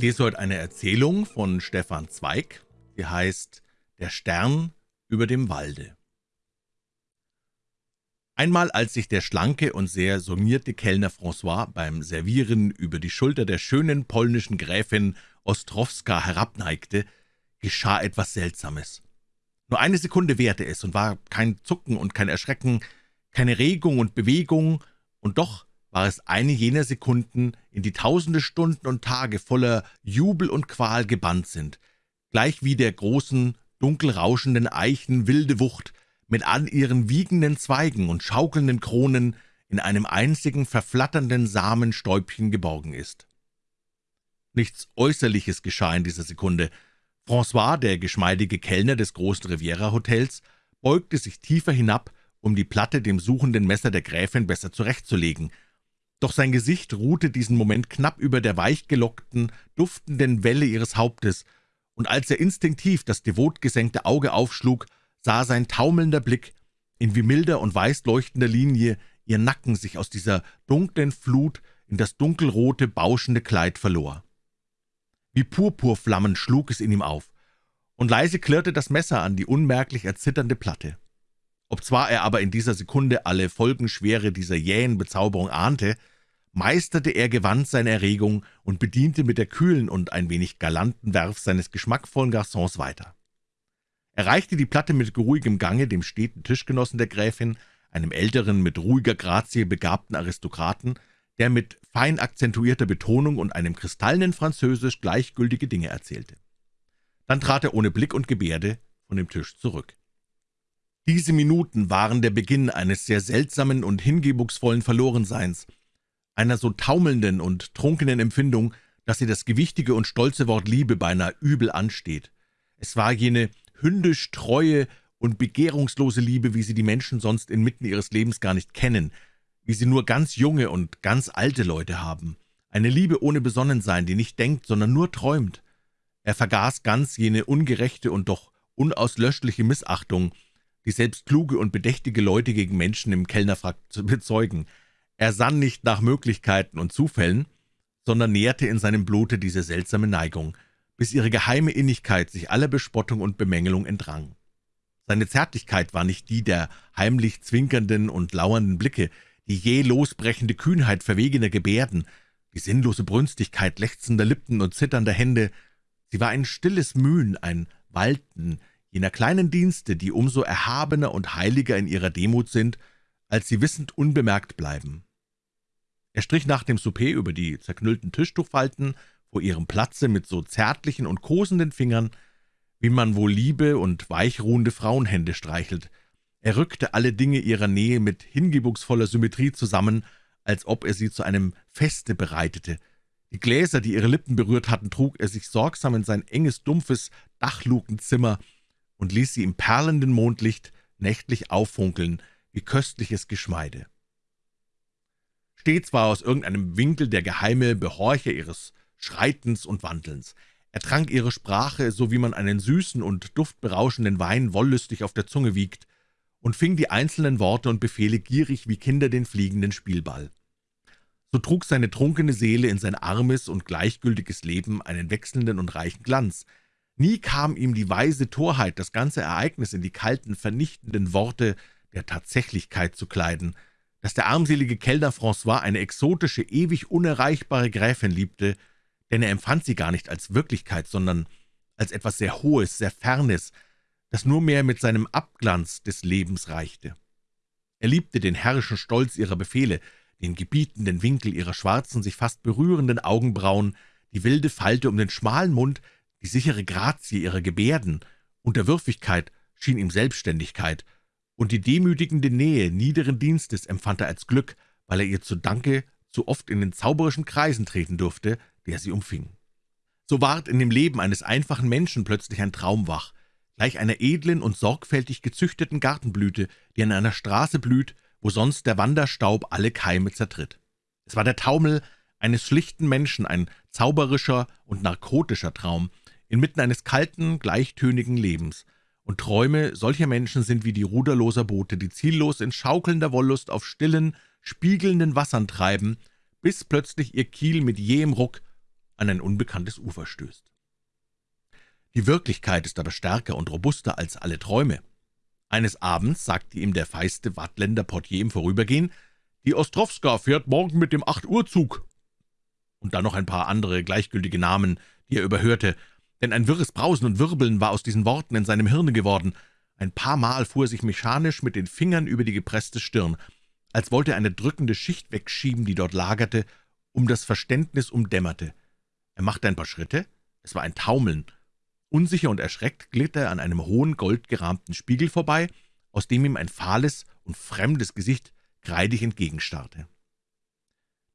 Lese heute eine Erzählung von Stefan Zweig, die heißt »Der Stern über dem Walde«. Einmal, als sich der schlanke und sehr sonierte Kellner François beim Servieren über die Schulter der schönen polnischen Gräfin Ostrowska herabneigte, geschah etwas Seltsames. Nur eine Sekunde währte es und war kein Zucken und kein Erschrecken, keine Regung und Bewegung, und doch war es eine jener Sekunden, in die tausende Stunden und Tage voller Jubel und Qual gebannt sind, gleich wie der großen, dunkel rauschenden Eichen wilde Wucht mit all ihren wiegenden Zweigen und schaukelnden Kronen in einem einzigen verflatternden Samenstäubchen geborgen ist. Nichts Äußerliches geschah in dieser Sekunde. François, der geschmeidige Kellner des großen Riviera-Hotels, beugte sich tiefer hinab, um die Platte dem suchenden Messer der Gräfin besser zurechtzulegen, doch sein Gesicht ruhte diesen Moment knapp über der weichgelockten, duftenden Welle ihres Hauptes, und als er instinktiv das devot gesenkte Auge aufschlug, sah sein taumelnder Blick, in wie milder und weiß leuchtender Linie ihr Nacken sich aus dieser dunklen Flut in das dunkelrote, bauschende Kleid verlor. Wie Purpurflammen schlug es in ihm auf, und leise klirrte das Messer an die unmerklich erzitternde Platte. Obzwar er aber in dieser Sekunde alle Folgenschwere dieser jähen Bezauberung ahnte, meisterte er gewandt seine Erregung und bediente mit der kühlen und ein wenig galanten Werf seines geschmackvollen Garçons weiter. Er reichte die Platte mit ruhigem Gange dem steten Tischgenossen der Gräfin, einem älteren, mit ruhiger Grazie begabten Aristokraten, der mit fein akzentuierter Betonung und einem kristallenen Französisch gleichgültige Dinge erzählte. Dann trat er ohne Blick und Gebärde von dem Tisch zurück. Diese Minuten waren der Beginn eines sehr seltsamen und hingebungsvollen Verlorenseins, einer so taumelnden und trunkenen Empfindung, dass sie das gewichtige und stolze Wort Liebe beinahe übel ansteht. Es war jene hündisch treue und begehrungslose Liebe, wie sie die Menschen sonst inmitten ihres Lebens gar nicht kennen, wie sie nur ganz junge und ganz alte Leute haben. Eine Liebe ohne Besonnensein, die nicht denkt, sondern nur träumt. Er vergaß ganz jene ungerechte und doch unauslöschliche Missachtung, die selbst kluge und bedächtige Leute gegen Menschen im Kellnerfrack bezeugen. Er sann nicht nach Möglichkeiten und Zufällen, sondern nährte in seinem Blute diese seltsame Neigung, bis ihre geheime Innigkeit sich aller Bespottung und Bemängelung entrang. Seine Zärtlichkeit war nicht die der heimlich zwinkernden und lauernden Blicke, die jäh losbrechende Kühnheit verwegener Gebärden, die sinnlose Brünstigkeit lechzender Lippen und zitternder Hände, sie war ein stilles Mühen, ein Walten, jener kleinen Dienste, die umso erhabener und heiliger in ihrer Demut sind, als sie wissend unbemerkt bleiben. Er strich nach dem Souper über die zerknüllten Tischtuchfalten vor ihrem Platze mit so zärtlichen und kosenden Fingern, wie man wohl liebe und weichruhende Frauenhände streichelt. Er rückte alle Dinge ihrer Nähe mit hingebungsvoller Symmetrie zusammen, als ob er sie zu einem Feste bereitete. Die Gläser, die ihre Lippen berührt hatten, trug er sich sorgsam in sein enges, dumpfes Dachlukenzimmer, und ließ sie im perlenden Mondlicht nächtlich auffunkeln, wie köstliches Geschmeide. Stets war aus irgendeinem Winkel der geheime Behorcher ihres Schreitens und Wandelns. Er trank ihre Sprache, so wie man einen süßen und duftberauschenden Wein wollüstig auf der Zunge wiegt, und fing die einzelnen Worte und Befehle gierig wie Kinder den fliegenden Spielball. So trug seine trunkene Seele in sein armes und gleichgültiges Leben einen wechselnden und reichen Glanz, Nie kam ihm die weise Torheit, das ganze Ereignis in die kalten, vernichtenden Worte der Tatsächlichkeit zu kleiden, dass der armselige Kellner François eine exotische, ewig unerreichbare Gräfin liebte, denn er empfand sie gar nicht als Wirklichkeit, sondern als etwas sehr Hohes, sehr Fernes, das nur mehr mit seinem Abglanz des Lebens reichte. Er liebte den herrischen Stolz ihrer Befehle, den gebietenden Winkel ihrer schwarzen, sich fast berührenden Augenbrauen, die wilde Falte um den schmalen Mund, die sichere Grazie ihrer Gebärden, Unterwürfigkeit schien ihm Selbstständigkeit, und die demütigende Nähe niederen Dienstes empfand er als Glück, weil er ihr zu Danke zu oft in den zauberischen Kreisen treten durfte, der sie umfing. So ward in dem Leben eines einfachen Menschen plötzlich ein Traum wach, gleich einer edlen und sorgfältig gezüchteten Gartenblüte, die an einer Straße blüht, wo sonst der Wanderstaub alle Keime zertritt. Es war der Taumel eines schlichten Menschen, ein zauberischer und narkotischer Traum, inmitten eines kalten, gleichtönigen Lebens, und Träume solcher Menschen sind wie die ruderloser Boote, die ziellos in schaukelnder Wollust auf stillen, spiegelnden Wassern treiben, bis plötzlich ihr Kiel mit jähem Ruck an ein unbekanntes Ufer stößt. Die Wirklichkeit ist aber stärker und robuster als alle Träume. Eines Abends sagte ihm der feiste Wattländer Portier im Vorübergehen, »Die Ostrowska fährt morgen mit dem Acht-Uhr-Zug.« Und dann noch ein paar andere gleichgültige Namen, die er überhörte, denn ein wirres Brausen und Wirbeln war aus diesen Worten in seinem Hirne geworden. Ein paar Mal fuhr er sich mechanisch mit den Fingern über die gepresste Stirn, als wollte er eine drückende Schicht wegschieben, die dort lagerte, um das Verständnis umdämmerte. Er machte ein paar Schritte, es war ein Taumeln, Unsicher und erschreckt glitt er an einem hohen, goldgerahmten Spiegel vorbei, aus dem ihm ein fahles und fremdes Gesicht kreidig entgegenstarrte.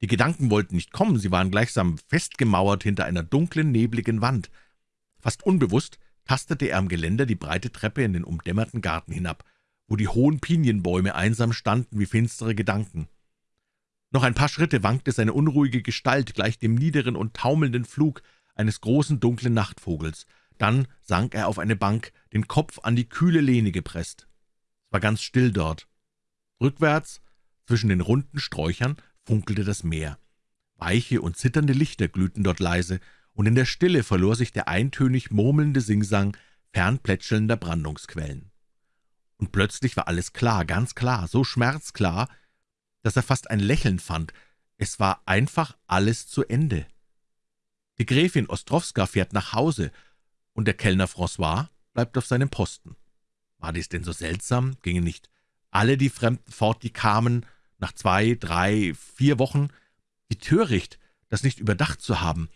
Die Gedanken wollten nicht kommen, sie waren gleichsam festgemauert hinter einer dunklen, nebligen Wand. Fast unbewusst tastete er am Geländer die breite Treppe in den umdämmerten Garten hinab, wo die hohen Pinienbäume einsam standen wie finstere Gedanken. Noch ein paar Schritte wankte seine unruhige Gestalt gleich dem niederen und taumelnden Flug eines großen, dunklen Nachtvogels, dann sank er auf eine Bank, den Kopf an die kühle Lehne gepresst. Es war ganz still dort. Rückwärts, zwischen den runden Sträuchern, funkelte das Meer. Weiche und zitternde Lichter glühten dort leise, und in der Stille verlor sich der eintönig murmelnde Singsang fernplätschelnder Brandungsquellen. Und plötzlich war alles klar, ganz klar, so schmerzklar, dass er fast ein Lächeln fand. Es war einfach alles zu Ende. Die Gräfin Ostrowska fährt nach Hause, und der Kellner François bleibt auf seinem Posten. War dies denn so seltsam? Gingen nicht alle die Fremden fort, die kamen, nach zwei, drei, vier Wochen? Wie töricht, das nicht überdacht zu haben.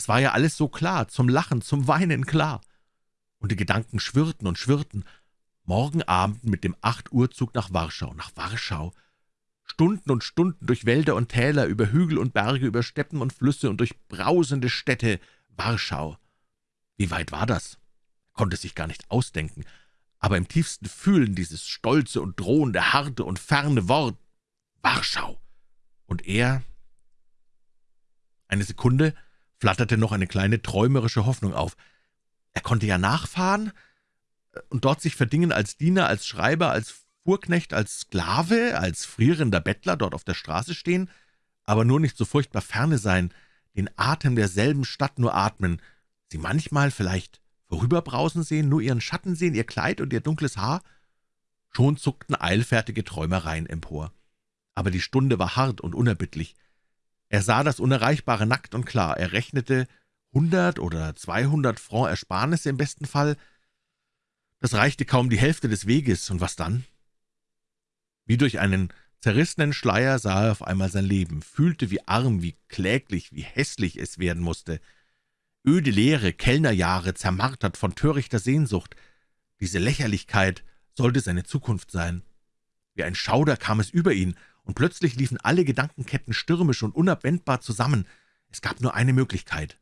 Es war ja alles so klar, zum Lachen, zum Weinen klar. Und die Gedanken schwirrten und schwirrten. Morgen Abend mit dem Acht-Uhr-Zug nach Warschau, nach Warschau. Stunden und Stunden durch Wälder und Täler, über Hügel und Berge, über Steppen und Flüsse und durch brausende Städte. Warschau. Wie weit war das? Konnte sich gar nicht ausdenken, aber im tiefsten Fühlen dieses stolze und drohende, harte und ferne Wort Warschau. Und er Eine Sekunde flatterte noch eine kleine träumerische Hoffnung auf. Er konnte ja nachfahren und dort sich verdingen als Diener, als Schreiber, als Fuhrknecht, als Sklave, als frierender Bettler dort auf der Straße stehen, aber nur nicht so furchtbar ferne sein, den Atem derselben Stadt nur atmen, Sie manchmal vielleicht vorüberbrausen sehen, nur ihren Schatten sehen, ihr Kleid und ihr dunkles Haar? Schon zuckten eilfertige Träumereien empor. Aber die Stunde war hart und unerbittlich. Er sah das Unerreichbare nackt und klar. Er rechnete hundert oder zweihundert Franc Ersparnisse im besten Fall. Das reichte kaum die Hälfte des Weges, und was dann? Wie durch einen zerrissenen Schleier sah er auf einmal sein Leben, fühlte, wie arm, wie kläglich, wie hässlich es werden musste öde Leere, Kellnerjahre, zermartert von törichter Sehnsucht. Diese Lächerlichkeit sollte seine Zukunft sein. Wie ein Schauder kam es über ihn, und plötzlich liefen alle Gedankenketten stürmisch und unabwendbar zusammen. Es gab nur eine Möglichkeit.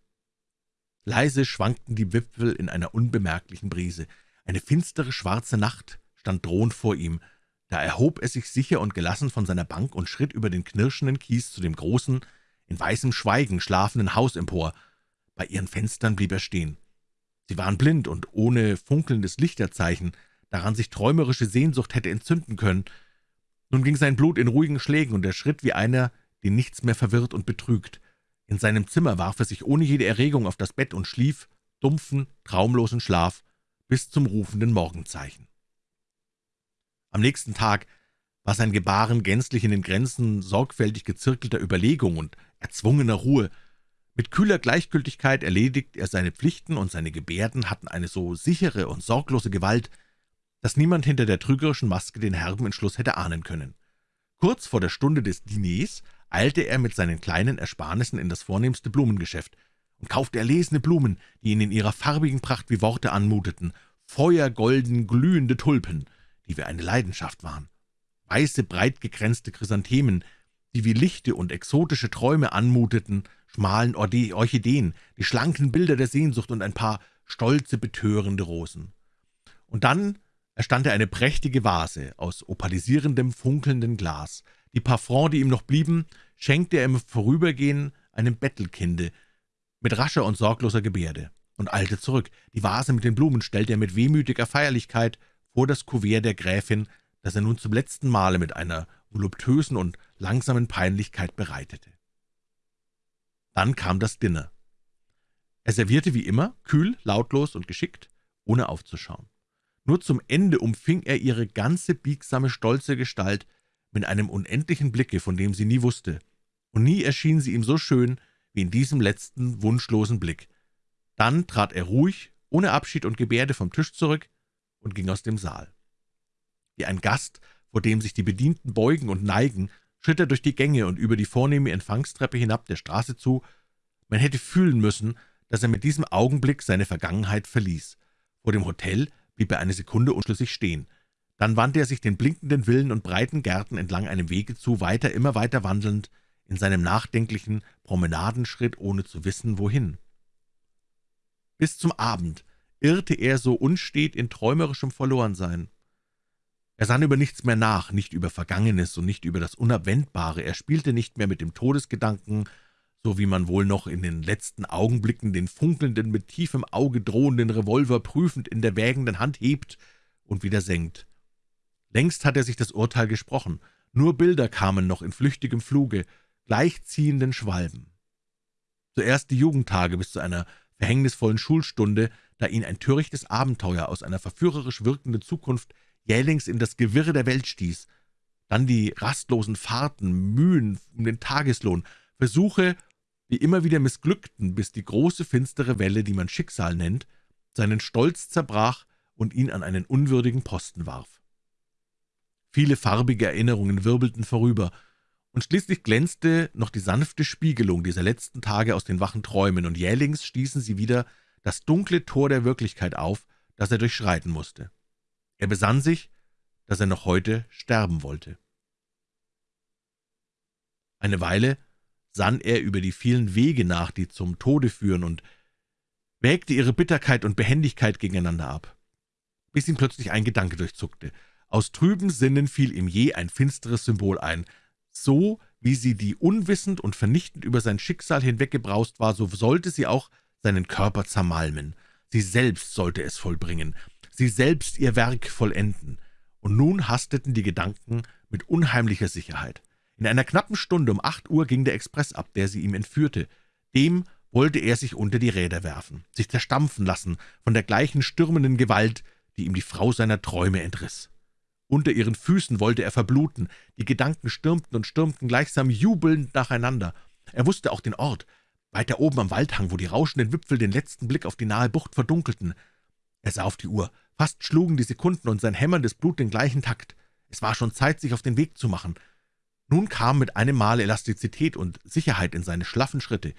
Leise schwankten die Wipfel in einer unbemerklichen Brise. Eine finstere, schwarze Nacht stand drohend vor ihm. Da erhob er sich sicher und gelassen von seiner Bank und schritt über den knirschenden Kies zu dem großen, in weißem Schweigen schlafenden Haus empor. Bei ihren Fenstern blieb er stehen. Sie waren blind und ohne funkelndes Lichterzeichen, daran sich träumerische Sehnsucht hätte entzünden können. Nun ging sein Blut in ruhigen Schlägen, und er schritt wie einer, den nichts mehr verwirrt und betrügt. In seinem Zimmer warf er sich ohne jede Erregung auf das Bett und schlief, dumpfen, traumlosen Schlaf, bis zum rufenden Morgenzeichen. Am nächsten Tag war sein Gebaren gänzlich in den Grenzen sorgfältig gezirkelter Überlegung und erzwungener Ruhe, mit kühler Gleichgültigkeit erledigt er seine Pflichten, und seine Gebärden hatten eine so sichere und sorglose Gewalt, dass niemand hinter der trügerischen Maske den herben Entschluss hätte ahnen können. Kurz vor der Stunde des Diners eilte er mit seinen kleinen Ersparnissen in das vornehmste Blumengeschäft und kaufte erlesene Blumen, die ihn in ihrer farbigen Pracht wie Worte anmuteten, feuergolden, glühende Tulpen, die wie eine Leidenschaft waren, weiße, breitgekränzte Chrysanthemen, die wie lichte und exotische Träume anmuteten, schmalen Orchideen, die schlanken Bilder der Sehnsucht und ein paar stolze, betörende Rosen. Und dann erstand er eine prächtige Vase aus opalisierendem, funkelndem Glas. Die paar die ihm noch blieben, schenkte er im Vorübergehen einem Bettelkinde mit rascher und sorgloser Gebärde und eilte zurück. Die Vase mit den Blumen stellte er mit wehmütiger Feierlichkeit vor das Kuvert der Gräfin, das er nun zum letzten Male mit einer voluptösen und langsamen Peinlichkeit bereitete. Dann kam das Dinner. Er servierte wie immer, kühl, lautlos und geschickt, ohne aufzuschauen. Nur zum Ende umfing er ihre ganze biegsame, stolze Gestalt mit einem unendlichen Blicke, von dem sie nie wusste, und nie erschien sie ihm so schön wie in diesem letzten, wunschlosen Blick. Dann trat er ruhig, ohne Abschied und Gebärde vom Tisch zurück und ging aus dem Saal. Wie ein Gast, vor dem sich die Bedienten beugen und neigen, schritt er durch die Gänge und über die vornehme Empfangstreppe hinab der Straße zu. Man hätte fühlen müssen, dass er mit diesem Augenblick seine Vergangenheit verließ. Vor dem Hotel blieb er eine Sekunde unschlüssig stehen. Dann wandte er sich den blinkenden Villen und breiten Gärten entlang einem Wege zu, weiter, immer weiter wandelnd, in seinem nachdenklichen Promenadenschritt, ohne zu wissen, wohin. Bis zum Abend irrte er so unstet in träumerischem Verlorensein. Er sann über nichts mehr nach, nicht über Vergangenes und nicht über das Unabwendbare. Er spielte nicht mehr mit dem Todesgedanken, so wie man wohl noch in den letzten Augenblicken den funkelnden, mit tiefem Auge drohenden Revolver prüfend in der wägenden Hand hebt und wieder senkt. Längst hat er sich das Urteil gesprochen. Nur Bilder kamen noch in flüchtigem Fluge, gleichziehenden Schwalben. Zuerst die Jugendtage bis zu einer verhängnisvollen Schulstunde, da ihn ein törichtes Abenteuer aus einer verführerisch wirkenden Zukunft jählings in das Gewirre der Welt stieß, dann die rastlosen Fahrten, Mühen um den Tageslohn, Versuche, die immer wieder missglückten, bis die große finstere Welle, die man Schicksal nennt, seinen Stolz zerbrach und ihn an einen unwürdigen Posten warf. Viele farbige Erinnerungen wirbelten vorüber, und schließlich glänzte noch die sanfte Spiegelung dieser letzten Tage aus den wachen Träumen, und jählings stießen sie wieder das dunkle Tor der Wirklichkeit auf, das er durchschreiten musste. Er besann sich, dass er noch heute sterben wollte. Eine Weile sann er über die vielen Wege nach, die zum Tode führen, und wägte ihre Bitterkeit und Behendigkeit gegeneinander ab, bis ihn plötzlich ein Gedanke durchzuckte. Aus trüben Sinnen fiel ihm je ein finsteres Symbol ein. So wie sie, die unwissend und vernichtend über sein Schicksal hinweggebraust war, so sollte sie auch seinen Körper zermalmen. Sie selbst sollte es vollbringen sie selbst ihr Werk vollenden, und nun hasteten die Gedanken mit unheimlicher Sicherheit. In einer knappen Stunde um acht Uhr ging der Express ab, der sie ihm entführte. Dem wollte er sich unter die Räder werfen, sich zerstampfen lassen von der gleichen stürmenden Gewalt, die ihm die Frau seiner Träume entriss. Unter ihren Füßen wollte er verbluten, die Gedanken stürmten und stürmten gleichsam jubelnd nacheinander. Er wusste auch den Ort, weiter oben am Waldhang, wo die rauschenden Wipfel den letzten Blick auf die nahe Bucht verdunkelten. Er sah auf die Uhr. Fast schlugen die Sekunden und sein hämmerndes Blut den gleichen Takt. Es war schon Zeit, sich auf den Weg zu machen. Nun kam mit einem Mal Elastizität und Sicherheit in seine schlaffen Schritte,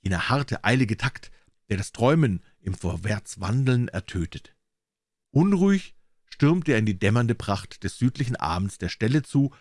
jener harte, eilige Takt, der das Träumen im Vorwärtswandeln ertötet. Unruhig stürmte er in die dämmernde Pracht des südlichen Abends der Stelle zu,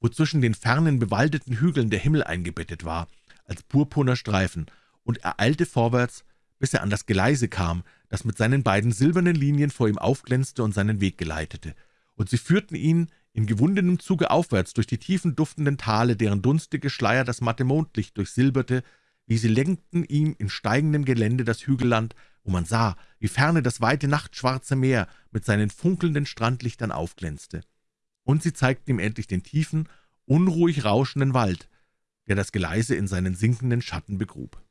wo zwischen den fernen, bewaldeten Hügeln der Himmel eingebettet war, als purpurner Streifen, und er eilte vorwärts, bis er an das Geleise kam, das mit seinen beiden silbernen Linien vor ihm aufglänzte und seinen Weg geleitete, und sie führten ihn in gewundenem Zuge aufwärts durch die tiefen, duftenden Tale, deren dunstige Schleier das matte Mondlicht durchsilberte, wie sie lenkten ihm in steigendem Gelände das Hügelland, wo man sah, wie ferne das weite nachtschwarze Meer mit seinen funkelnden Strandlichtern aufglänzte. Und sie zeigten ihm endlich den tiefen, unruhig rauschenden Wald, der das Geleise in seinen sinkenden Schatten begrub.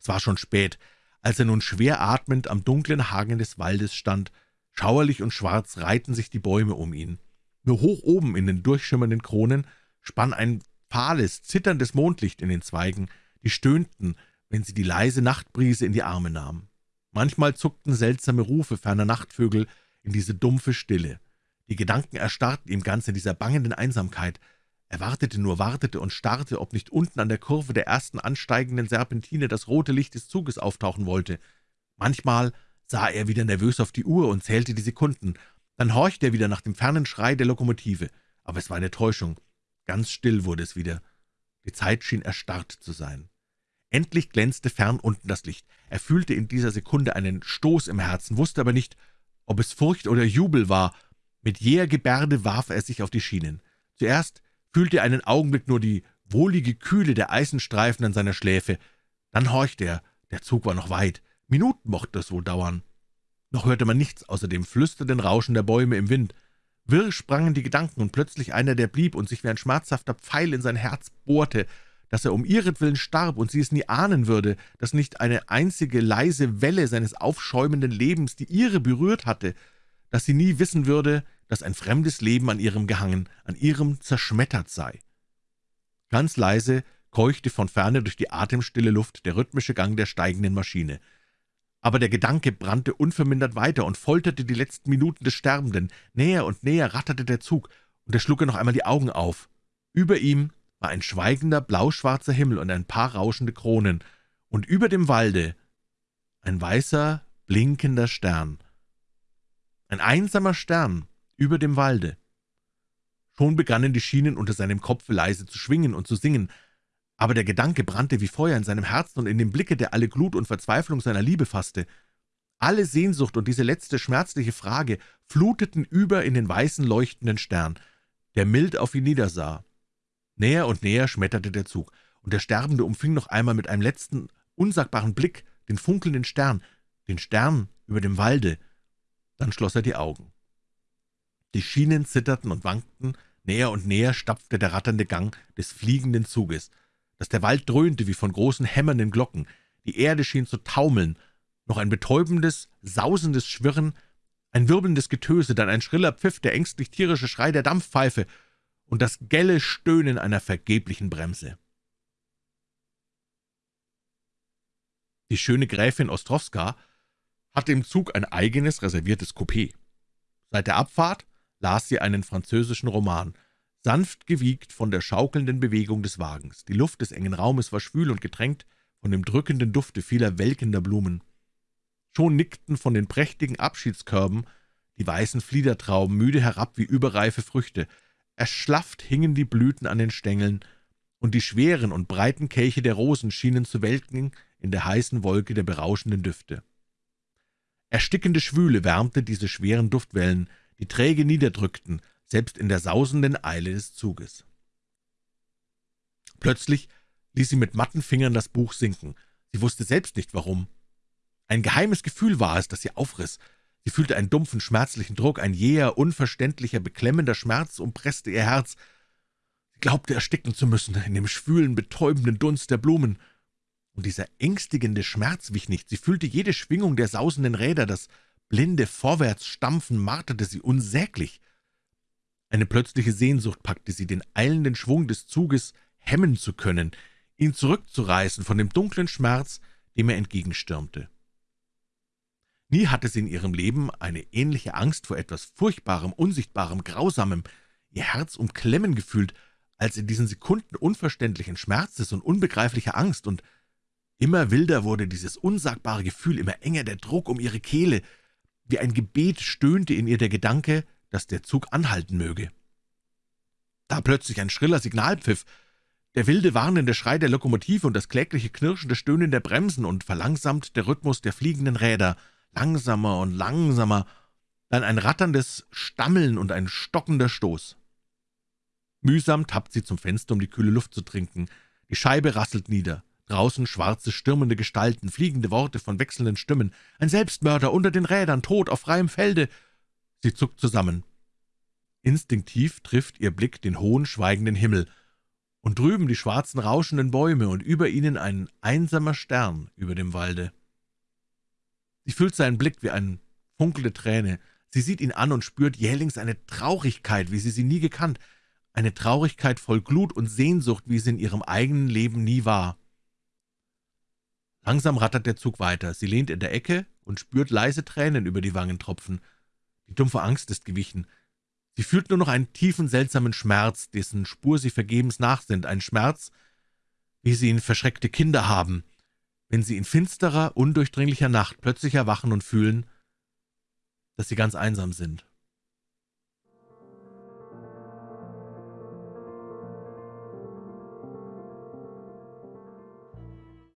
Es war schon spät, als er nun schwer atmend am dunklen Hagen des Waldes stand. Schauerlich und schwarz reihten sich die Bäume um ihn. Nur hoch oben in den durchschimmernden Kronen spann ein fahles, zitterndes Mondlicht in den Zweigen, die stöhnten, wenn sie die leise Nachtbrise in die Arme nahmen. Manchmal zuckten seltsame Rufe ferner Nachtvögel in diese dumpfe Stille. Die Gedanken erstarrten ihm ganz in dieser bangenden Einsamkeit. Er wartete nur, wartete und starrte, ob nicht unten an der Kurve der ersten ansteigenden Serpentine das rote Licht des Zuges auftauchen wollte. Manchmal sah er wieder nervös auf die Uhr und zählte die Sekunden. Dann horchte er wieder nach dem fernen Schrei der Lokomotive. Aber es war eine Täuschung. Ganz still wurde es wieder. Die Zeit schien erstarrt zu sein. Endlich glänzte fern unten das Licht. Er fühlte in dieser Sekunde einen Stoß im Herzen, wusste aber nicht, ob es Furcht oder Jubel war. Mit jäher Gebärde warf er sich auf die Schienen. Zuerst fühlte er einen Augenblick nur die wohlige Kühle der Eisenstreifen an seiner Schläfe. Dann horchte er, der Zug war noch weit, Minuten mochte es wohl dauern. Noch hörte man nichts außer dem flüsternden Rauschen der Bäume im Wind. Wirr sprangen die Gedanken, und plötzlich einer, der blieb und sich wie ein schmerzhafter Pfeil in sein Herz bohrte, dass er um ihretwillen starb und sie es nie ahnen würde, dass nicht eine einzige leise Welle seines aufschäumenden Lebens die ihre berührt hatte, dass sie nie wissen würde, dass ein fremdes Leben an ihrem gehangen, an ihrem zerschmettert sei. Ganz leise keuchte von ferne durch die atemstille Luft der rhythmische Gang der steigenden Maschine. Aber der Gedanke brannte unvermindert weiter und folterte die letzten Minuten des Sterbenden. Näher und näher ratterte der Zug, und er schlug noch einmal die Augen auf. Über ihm war ein schweigender, blauschwarzer Himmel und ein paar rauschende Kronen, und über dem Walde ein weißer, blinkender Stern. Ein einsamer Stern über dem Walde. Schon begannen die Schienen unter seinem Kopfe leise zu schwingen und zu singen, aber der Gedanke brannte wie Feuer in seinem Herzen und in dem Blicke, der alle Glut und Verzweiflung seiner Liebe fasste. Alle Sehnsucht und diese letzte schmerzliche Frage fluteten über in den weißen, leuchtenden Stern, der mild auf ihn niedersah. Näher und näher schmetterte der Zug, und der Sterbende umfing noch einmal mit einem letzten, unsagbaren Blick den funkelnden Stern, den Stern über dem Walde. Dann schloss er die Augen. Die Schienen zitterten und wankten, näher und näher stapfte der ratternde Gang des fliegenden Zuges, dass der Wald dröhnte wie von großen hämmernden Glocken, die Erde schien zu taumeln, noch ein betäubendes, sausendes Schwirren, ein wirbelndes Getöse, dann ein schriller Pfiff, der ängstlich tierische Schrei der Dampfpfeife und das gelle Stöhnen einer vergeblichen Bremse. Die schöne Gräfin Ostrowska hatte im Zug ein eigenes, reserviertes Coupé. Seit der Abfahrt las sie einen französischen Roman, sanft gewiegt von der schaukelnden Bewegung des Wagens. Die Luft des engen Raumes war schwül und getränkt von dem drückenden Dufte vieler welkender Blumen. Schon nickten von den prächtigen Abschiedskörben die weißen Fliedertrauben müde herab wie überreife Früchte. Erschlafft hingen die Blüten an den Stängeln, und die schweren und breiten Kelche der Rosen schienen zu welken in der heißen Wolke der berauschenden Düfte. Erstickende Schwüle wärmte diese schweren Duftwellen, die träge niederdrückten, selbst in der sausenden Eile des Zuges. Plötzlich ließ sie mit matten Fingern das Buch sinken. Sie wusste selbst nicht, warum. Ein geheimes Gefühl war es, das sie aufriss. Sie fühlte einen dumpfen, schmerzlichen Druck, ein jäher, unverständlicher, beklemmender Schmerz umpresste ihr Herz. Sie glaubte, ersticken zu müssen in dem schwülen, betäubenden Dunst der Blumen. Und dieser ängstigende Schmerz wich nicht. Sie fühlte jede Schwingung der sausenden Räder, das blinde Vorwärtsstampfen marterte sie unsäglich. Eine plötzliche Sehnsucht packte sie, den eilenden Schwung des Zuges hemmen zu können, ihn zurückzureißen von dem dunklen Schmerz, dem er entgegenstürmte. Nie hatte sie in ihrem Leben eine ähnliche Angst vor etwas Furchtbarem, Unsichtbarem, Grausamem, ihr Herz umklemmen gefühlt, als in diesen Sekunden unverständlichen Schmerzes und unbegreiflicher Angst, und immer wilder wurde dieses unsagbare Gefühl, immer enger der Druck um ihre Kehle, wie ein Gebet stöhnte in ihr der Gedanke, dass der Zug anhalten möge. Da plötzlich ein schriller Signalpfiff, der wilde, warnende Schrei der Lokomotive und das klägliche knirschende Stöhnen der Bremsen und verlangsamt der Rhythmus der fliegenden Räder, langsamer und langsamer, dann ein ratterndes Stammeln und ein stockender Stoß. Mühsam tappt sie zum Fenster, um die kühle Luft zu trinken. Die Scheibe rasselt nieder. Draußen schwarze, stürmende Gestalten, fliegende Worte von wechselnden Stimmen. Ein Selbstmörder unter den Rädern, tot auf freiem Felde. Sie zuckt zusammen. Instinktiv trifft ihr Blick den hohen, schweigenden Himmel, und drüben die schwarzen, rauschenden Bäume und über ihnen ein einsamer Stern über dem Walde. Sie fühlt seinen Blick wie eine funkelnde Träne. Sie sieht ihn an und spürt jählings eine Traurigkeit, wie sie sie nie gekannt, eine Traurigkeit voll Glut und Sehnsucht, wie sie in ihrem eigenen Leben nie war. Langsam rattert der Zug weiter. Sie lehnt in der Ecke und spürt leise Tränen über die Wangen tropfen. Die dumpfe Angst ist gewichen. Sie fühlt nur noch einen tiefen, seltsamen Schmerz, dessen Spur sie vergebens nachsinnt, ein Schmerz, wie sie ihn verschreckte Kinder haben, wenn sie in finsterer, undurchdringlicher Nacht plötzlich erwachen und fühlen, dass sie ganz einsam sind.